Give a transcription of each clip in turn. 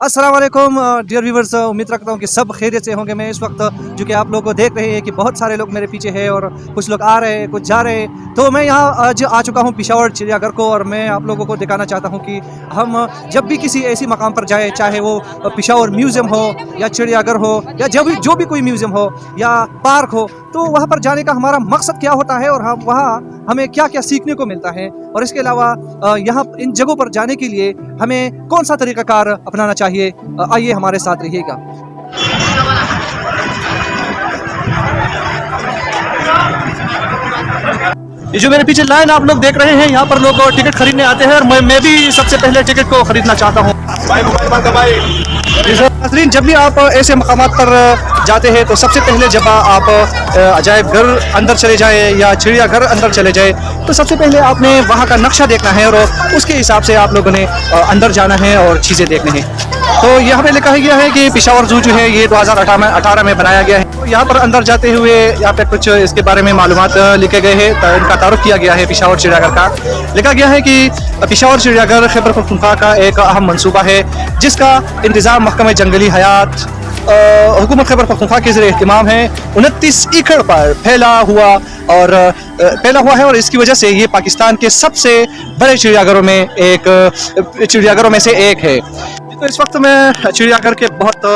السلام علیکم dear viewers امید رکھتا ہوں کہ سب خیریت سے ہوں گے۔ میں اس وقت جو کہ آپ لوگ کو دیکھ رہے ہیں کہ بہت سارے لوگ میرے پیچھے ہیں اور کچھ لوگ آ رہے ہیں، کچھ جا رہے ہیں۔ تو میں یہاں آج آ چکا ہوں پشاور چڑیا گھر کو اور میں آپ لوگوں کو دکھانا چاہتا ہوں کہ ہم جب بھی کسی ایسی مقام پر جائیں، چاہے وہ پشاور میوزیم ہو یا چڑیا گھر ہو یا جب جو بھی کوئی میوزیم ہو یا پارک ہو تو وہاں پر جانے کا ہمارا مقصد کیا ہوتا ہے اور ہم وہاں ہمیں کیا کیا سیکھنے کو ملتا ہے؟ اور اس کے علاوہ یہاں ان جگہوں پر جانے کے لیے ہمیں کون سا طریقہ کار اپنانا چاہیے؟ آئیے ہمارے ساتھ رہیے گا۔ یہ جو میرے پیچھے لائن آپ لوگ دیکھ رہے ہیں، یہاں پر لوگ ٹکٹ خریدنے آتے ہیں اور میں بھی سب سے پہلے ٹکٹ کو خریدنا چاہتا ہوں۔ ناظرین، جب بھی آپ ایسے مقامات پر جاتے ہیں تو سب سے پہلے جب آپ عجائب گھر اندر چلے جائیں یا چڑیا گھر اندر چلے جائیں، تو سب سے پہلے آپ نے وہاں کا نقشہ دیکھنا ہے اور اس کے حساب سے آپ لوگوں نے اندر جانا ہے اور چیزیں دیکھنے ہیں۔ تو یہاں پہ لکھا گیا ہے کہ پشاور زو جو ہے، یہ دو ہزار اٹھارہ میں بنایا گیا ہے۔ یہاں پر اندر جاتے ہوئے یہاں پہ کچھ اس کے بارے میں معلومات لکھے گئے ہیں ان کا تعارف کیا گیا ہے پشاور چڑیا گھر کا۔ لکھا گیا ہے کہ پشاور چڑیا گھر خیبر پختونخوا کا ایک اہم منصوبہ ہے، جس کا انتظام محکمہ جنگلی حیات حکومت خیبر پختونخوا کے ذریعے اہتمام ہے۔ انتیس ایکڑ پر پھیلا ہوا اور پھیلا ہوا ہے اور اس کی وجہ سے یہ پاکستان کے سب سے بڑے چڑیا گھروں میں ایک چڑیا گھروں میں سے ایک ہے۔ تو اس وقت میں چڑیا گھر کے بہت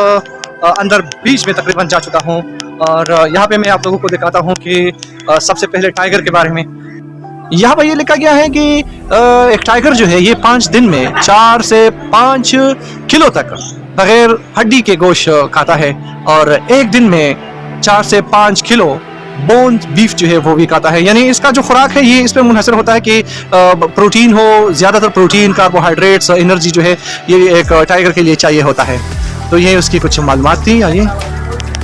اندر بیچ میں تقریباً جا چکا ہوں اور یہاں پہ میں آپ لوگوں کو دکھاتا ہوں کہ سب سے پہلے ٹائیگر کے بارے میں۔ یہاں پہ یہ لکھا گیا ہے کہ ایک ٹائیگر جو ہے، یہ پانچ دن میں چار سے پانچ کلو تک بغیر ہڈی کے گوشت کھاتا ہے اور ایک دن میں چار سے پانچ کلو بون بیف جو ہے وہ بھی کھاتا ہے۔ یعنی اس کا جو خوراک ہے، یہ اس پہ منحصر ہوتا ہے کہ پروٹین ہو، زیادہ تر پروٹین، کاربوہائیڈریٹس، انرجی جو ہے، یہ ایک ٹائیگر کے لیے چاہیے ہوتا ہے۔ تو یہ اس کی کچھ معلومات تھی؟ آئیے۔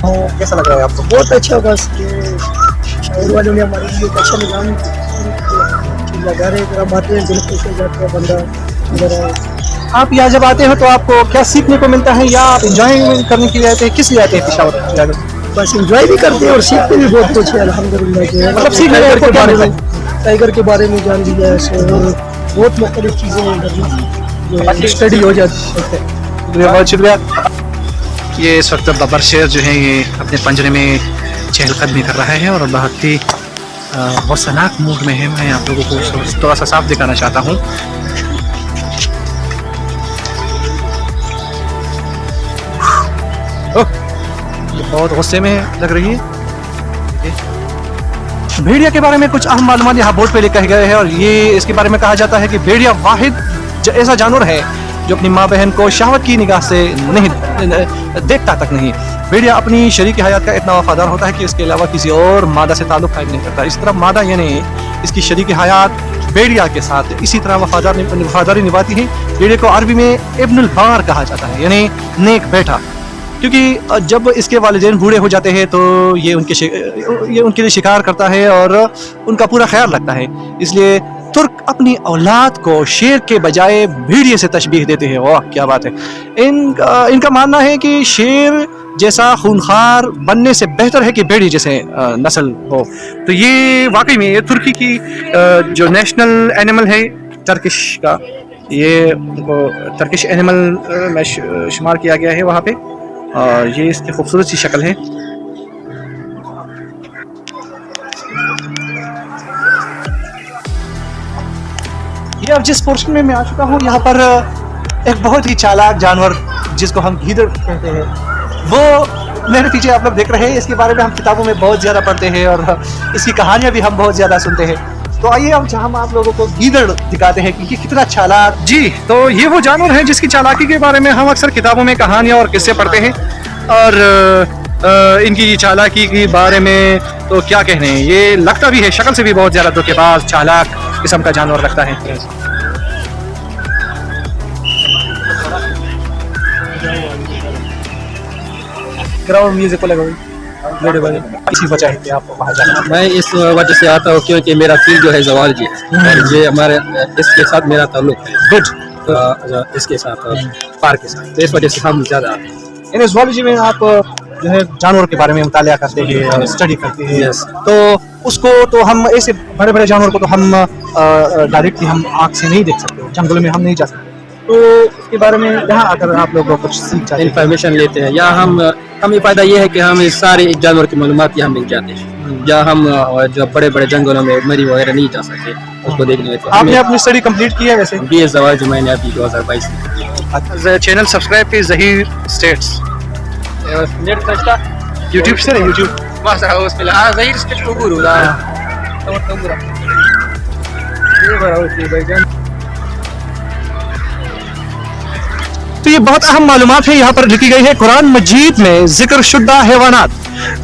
ہاں، کیسا لگ رہا ہے آپ کو؟ بہت اچھا بس شہر والوں آپ یہاں جب آتے ہیں تو آپ کو کیا سیکھنے کو ملتا ہے یا آپ انجوائے کرنے کے لیے آتے ہیں؟ کس لیے آتے ہیں پشاور بس انجوائے بھی کرتے ہیں اور سیکھتے بھی بہت کچھ ہے الحمد للہ مطلب سیکھنے کے بارے میں ٹائیگر کے بارے میں جان لیا ہے بہت مختلف چیزیں ہیں۔ اسٹڈی ہو جاتی ہے۔ بہت شکریہ یہ اس وقت ببر شیر جو ہے یہ اپنے پنجرے میں چہل قدمی کر رہا ہے اور بہت ہی غصناک موڈ میں ہے میں آپ لوگوں کو تھوڑا سا صاف دکھانا چاہتا ہوں۔ بہت غصے میں لگ رہی ہے۔ بھیڑیا کے بارے میں کچھ اہم معلومات یہاں بورڈ پہ لکھے گئے ہیں اور یہ اس کے بارے میں کہا جاتا ہے کہ بھیڑیا واحد ایسا جانور ہے جو اپنی ماں بہن کو شہوت کی نگاہ سے نہیں، دیکھتا تک نہیں۔ بھیڑیا اپنی شریک حیات کا اتنا وفادار ہوتا ہے کہ اس کے علاوہ کسی اور مادہ سے تعلق قائم نہیں کرتا۔ اس طرح مادہ یعنی اس کی شریک حیات بیڑیا کے ساتھ اسی طرح وفادار وفاداری نبھاتی ہے۔ بیڑے کو عربی میں ابن البار کہا جاتا ہے یعنی نیک بیٹا۔ کیونکہ جب اس کے والدین بوڑھے ہو جاتے ہیں تو یہ ان کے یہ ان کے لیے شکار کرتا ہے اور ان کا پورا خیال رکھتا ہے۔ اس لیے ترک اپنی اولاد کو شیر کے بجائے بھیڑیے سے تشبیح دیتے ہیں۔ واہ، کیا بات ہے۔ ان کا ان کا ماننا ہے کہ شیر جیسا خونخوار بننے سے بہتر ہے کہ بیڑی جیسے نسل ہو۔ تو یہ واقعی میں، یہ ترکی کی جو نیشنل اینیمل ہے، ترکش کا، یہ ترکش اینیمل میں شمار کیا گیا ہے وہاں پہ۔ یہ اس کی خوبصورت سی شکل ہے۔ جی اب جس پورشن میں میں آ چکا ہوں، یہاں پر ایک بہت ہی چالاک جانور جس کو ہم گیدڑ کہتے ہیں۔ وہ میرے پیچھے آپ لوگ دیکھ رہے ہیں، اس کے بارے میں ہم کتابوں میں بہت زیادہ پڑھتے ہیں اور اس کی کہانیاں بھی ہم بہت زیادہ سنتے ہیں۔ تو آئیے ہم ہم آپ لوگوں کو گیدڑ دکھاتے ہیں، کیونکہ کتنا چالاک۔ جی تو یہ وہ جانور ہیں جس کی چالاکی کے بارے میں ہم اکثر کتابوں میں کہانیاں اور قصے پڑھتے ہیں۔ اور ان کی چالاکی کے بارے میں تو کیا کہنے یہ لگتا بھی ہے، شکل سے بھی بہت زیادہ دھوکے باز، چالاک۔ قسم کا جانور لگتا ہے۔ کراؤڈ میوزک لگا اسی میں اس وجہ سے آتا ہوں کیونکہ میرا فیل جو ہے زوال جی یہ ہمارے اس کے ساتھ میرا تعلق گڈ اچھا، اس کے ساتھ پار کے ساتھ۔ اس وجہ سے ہم زیادہ آتے ہیں۔ یعنی زوالوجی میں آپ جو ہے جانور کے بارے میں مطالعہ کرتے ہیں اسٹڈی کرتے ہیں۔ تو اس کو تو ہم ایسے بڑے بڑے جانور کو تو ہم ڈائریکٹلی ہم آنکھ سے نہیں دیکھ سکتے جنگلوں میں ہم نہیں جا سکتے۔ تو اس کے بارے میں یہاں آ کر آپ لوگوں کو کچھ سیکھ جاتے ہیں۔ انفارمیشن لیتے ہیں یا ہم ہمیں فائدہ یہ ہے کہ ہم سارے جانور کی معلومات یہاں مل جاتے ہیں یا ہم جو بڑے بڑے جنگلوں میں مری وغیرہ نہیں جا سکتے اس کو دیکھنے آپ نے اپنی اسٹڈی کمپلیٹ کی ہے ویسے؟ بی ایس زوال جو میں نے ابھی دو ہزار بائیس میں چینل سبسکرائب کی ظہیر اسٹیٹس یوٹیوب سے YouTube Mostra pelas aí eles têm guru lá. Estão tão buraco. تو یہ بہت اہم معلومات ہے یہاں پر لکھی گئی ہے قرآن مجید میں ذکر شدہ حیوانات۔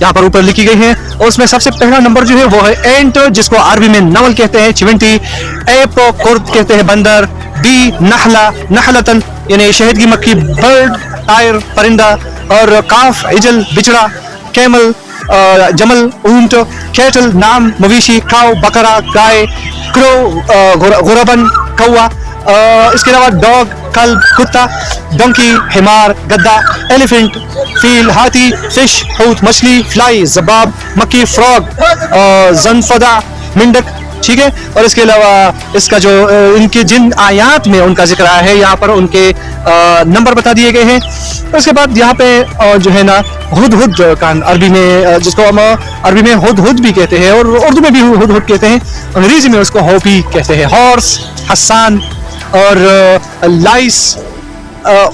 یہاں پر اوپر لکھی گئی ہیں، اور اس میں سب سے پہلا نمبر جو ہے، وہ ہے اینٹ، جس کو عربی میں نول کہتے ہیں، چونٹی۔ اے پو کورد کہتے ہیں، بندر۔ بی، نحلہ۔ نحلتن یعنی شہد کی مکھی، برڈ ٹائر پرندہ۔ اور کاف اجل بچڑا، کیمل۔ جمل، اونٹ کیٹل نام، مویشی، کھاؤ، بکرا، گائے کرو غربن کوا اس کے علاوہ ڈاگ کلب کتا، ڈنکی، ہمار، گدا، ایلیفنٹ، فیل، ہاتھی، فش ہوت مچھلی، فلائی، زباب، مکی، فراگ زنفدا، منڈک ٹھیک ہے؟ اور اس کے علاوہ اس کا جو ان کے جن آیات میں ان کا ذکر آیا ہے، یہاں پر ان کے نمبر بتا دیے گئے ہیں۔ اس کے بعد یہاں پہ جو ہے نا، ہد ہد جو کان عربی میں جس کو ہم عربی میں ہد ہد بھی کہتے ہیں، اور اردو میں بھی ہد ہد کہتے ہیں، انگریزی میں اس کو ہوپی کہتے ہیں۔ ہارس، حسان، اور لائس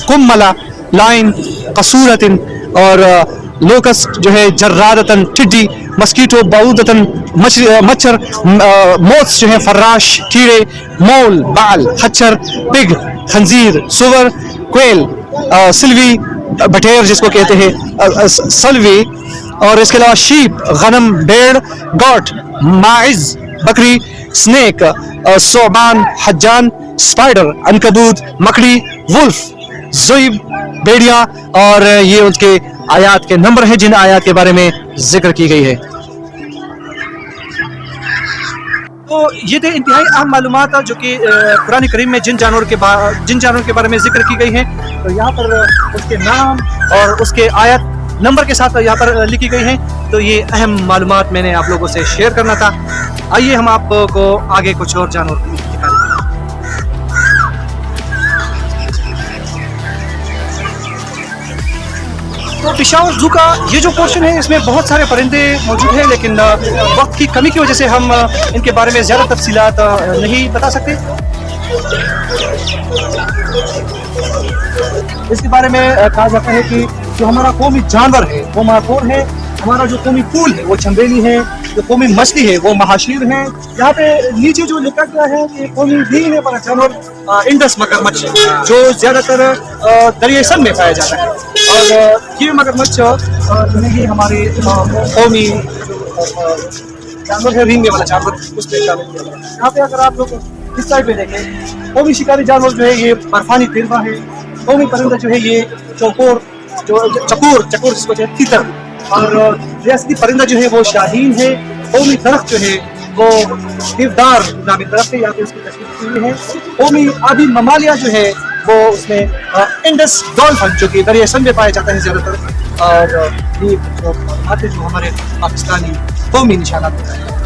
کملا لائن قصورت اور لوکس جو ہے جرادتن ٹڈی مسکیٹو باودتاً مچھر موتس جو ہے فراش کیڑے مول، بال خچر پگ، خنزیر، سور، کوئل سلوی بٹیر جس کو کہتے ہیں سلوی، اور اس کے علاوہ شیپ، غنم، بیڑ، گوٹ مائز بکری، سنیک سوبان، حجان، سپائیڈر، انکدود، مکڑی، ولف، زویب بیڑیا اور یہ ان کے آیات کے نمبر ہیں جن آیات کے بارے میں ذکر کی گئی ہے۔ تو یہ تھے انتہائی اہم معلومات جو کہ قرآن کریم میں جن جانور کے جن جانور کے بارے میں ذکر کی گئی ہیں۔ تو یہاں پر اس کے نام اور اس کے آیت نمبر کے ساتھ یہاں پر لکھی گئی ہیں۔ تو یہ اہم معلومات میں نے آپ لوگوں سے شیئر کرنا تھا۔ آئیے ہم آپ کو آگے کچھ اور جانور تو پشاور زو کا یہ جو پورشن ہے، اس میں بہت سارے پرندے موجود ہیں، لیکن وقت کی کمی کی وجہ سے ہم ان کے بارے میں زیادہ تفصیلات نہیں بتا سکتے۔ اس کے بارے میں کہا جاتا ہے کہ جو ہمارا قومی جانور ہے، وہ ماکور ہے۔ ہمارا جو قومی پھول ہے وہ چمبیلی ہے، جو قومی مچھلی ہے وہ مہاشیر ہے۔ یہاں پہ نیچے جو لکھا گیا ہے کہ قومی بیل ہے جانور انڈس مگر مچھ جو زیادہ تر دریاسن میں پایا جاتا ہے۔ اور یہ مگر مچھ یہ یعنی ہمارے قومی جانور ہے رینگے والا جانور، اس میں یہاں پہ اگر آپ لوگ اس سائڈ پہ دیکھیں، قومی شکاری جانور جو ہے، یہ برفانی تیروا ہے۔ قومی پرندہ جو ہے، یہ چوکور، جو چکور چکور جس کو جو ہے تیتر۔ اور ریاستی پرندہ جو ہے وہ شاہین ہے، قومی درخت جو ہے وہ دیودار نامی درخت ہے، یہاں پہ اس کی تشکیل کی ہوئی ہے۔ قومی آبی ممالیہ جو ہے وہ اس میں انڈس ڈولفن جو کہ دریا سم میں پایا جاتا ہے زیادہ تر۔ اور یہ جو ہمارے پاکستانی قومی نشانہ بتائے ہے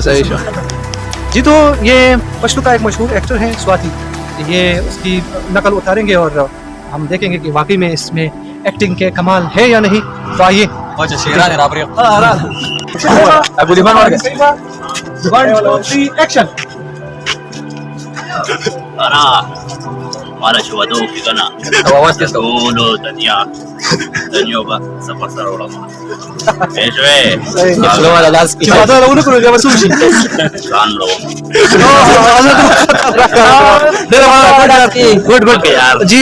صحیح جی تو یہ پشتو کا ایک مشہور ایکٹر ہے سواتی۔ یہ اس کی نقل اتاریں گے اور ہم دیکھیں گے کہ واقعی میں اس میں ایکٹنگ کے کمال ہے یا نہیں۔ تو آئیے۔ Action Mara Shubado Kigana, Uno, Tania, Tanioba, Sapasaro Lama. Eso es. Saludos a la Lasky. Shubado era uno con el que llama sushi. Sanlo. Good good جی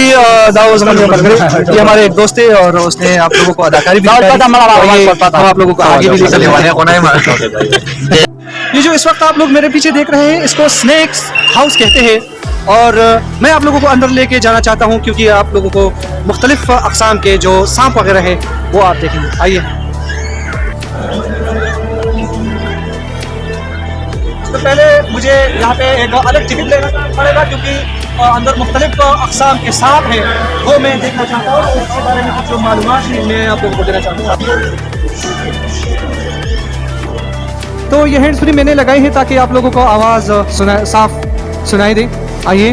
داؤ سمجھ یہ ہمارے دوست ہیں اور اس نے آپ لوگوں کو اداکاری بھی ہم آپ لوگوں کو آگے بھی لے والے ہیں یہ جو اس وقت آپ لوگ میرے پیچھے دیکھ رہے ہیں اس کو سنیکس ہاؤس کہتے ہیں اور میں آپ لوگوں کو اندر لے کے جانا چاہتا ہوں کیونکہ آپ لوگوں کو مختلف اقسام کے جو سانپ وغیرہ ہیں وہ آپ دیکھیں گے۔ آئیے۔ تو پہلے مجھے یہاں پہ ایک الگ ٹکٹ لینا پڑے گا کیونکہ اندر مختلف اقسام کے سانپ ہیں، وہ میں دیکھنا چاہتا ہوں۔ اس کے بارے میں کچھ معلومات میں آپ لوگوں کو دینا چاہتا ہوں۔ تو یہ ہینڈ فری میں نے لگائی ہے تاکہ آپ لوگوں کو آواز صاف سنائی دے۔ آئیے۔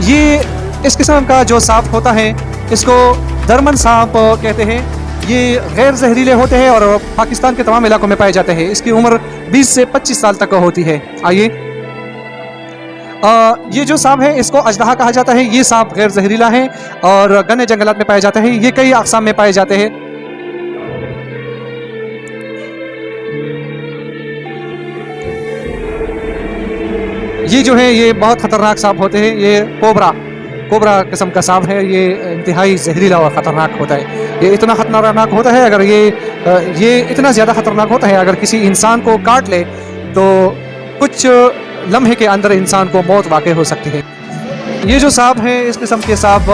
یہ اس قسم کا جو سانپ ہوتا ہے، اس کو درمن سانپ کہتے ہیں۔ یہ غیر زہریلے ہوتے ہیں اور پاکستان کے تمام علاقوں میں پائے جاتے ہیں۔ اس کی عمر بیس سے پچیس سال تک ہوتی ہے۔ آئیے۔ یہ جو سانپ ہے، اس کو اجدہا کہا جاتا ہے۔ یہ سانپ غیر زہریلا ہے اور گنے جنگلات میں پایا جاتا ہے یہ کئی اقسام میں پائے جاتے ہیں۔ یہ جو ہے یہ بہت خطرناک سانپ ہوتے ہیں۔ یہ کوبرا کوبرا قسم کا سانپ ہے۔ یہ انتہائی زہریلا اور خطرناک ہوتا ہے۔ یہ اتنا خطرناک ہوتا ہے، اگر یہ یہ اتنا زیادہ خطرناک ہوتا ہے، اگر کسی انسان کو کاٹ لے تو کچھ لمحے کے اندر انسان کو موت واقع ہو سکتی ہے۔ یہ جو سانپ ہیں، اس قسم کے سانپ،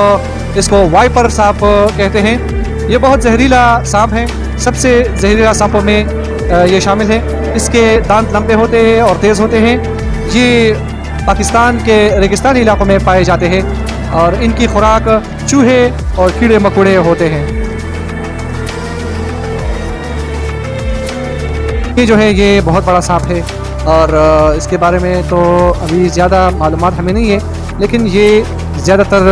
اس کو وائپر سانپ کہتے ہیں۔ یہ بہت زہریلا سانپ ہیں۔ سب سے زہریلا سانپوں میں یہ شامل ہے اس کے دانت لمبے ہوتے ہیں اور تیز ہوتے ہیں۔ یہ پاکستان کے ریگستانی علاقوں میں پائے جاتے ہیں اور ان کی خوراک چوہے اور کیڑے مکوڑے ہوتے ہیں۔ یہ جو ہے، یہ بہت بڑا سانپ ہے اور اس کے بارے میں تو ابھی زیادہ معلومات ہمیں نہیں ہے، لیکن یہ زیادہ تر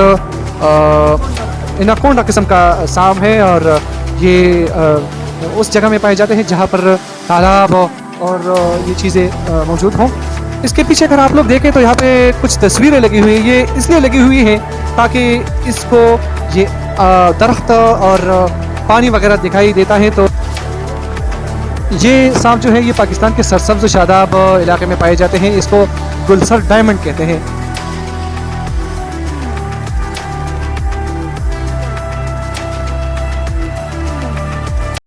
انکونڈا قسم کا سانپ ہے اور یہ اس جگہ میں پائے جاتے ہیں جہاں پر تالاب اور یہ چیزیں موجود ہوں۔ اس کے پیچھے اگر آپ لوگ دیکھیں تو یہاں پہ کچھ تصویریں لگی ہوئی ہیں، یہ اس لیے لگی ہوئی ہیں تاکہ اس کو یہ درخت اور پانی وغیرہ دکھائی دیتا ہے تو یہ سانپ جو ہے، یہ پاکستان کے سرسبز و شاداب علاقے میں پائے جاتے ہیں۔ اس کو گلسر ڈائمنڈ کہتے ہیں۔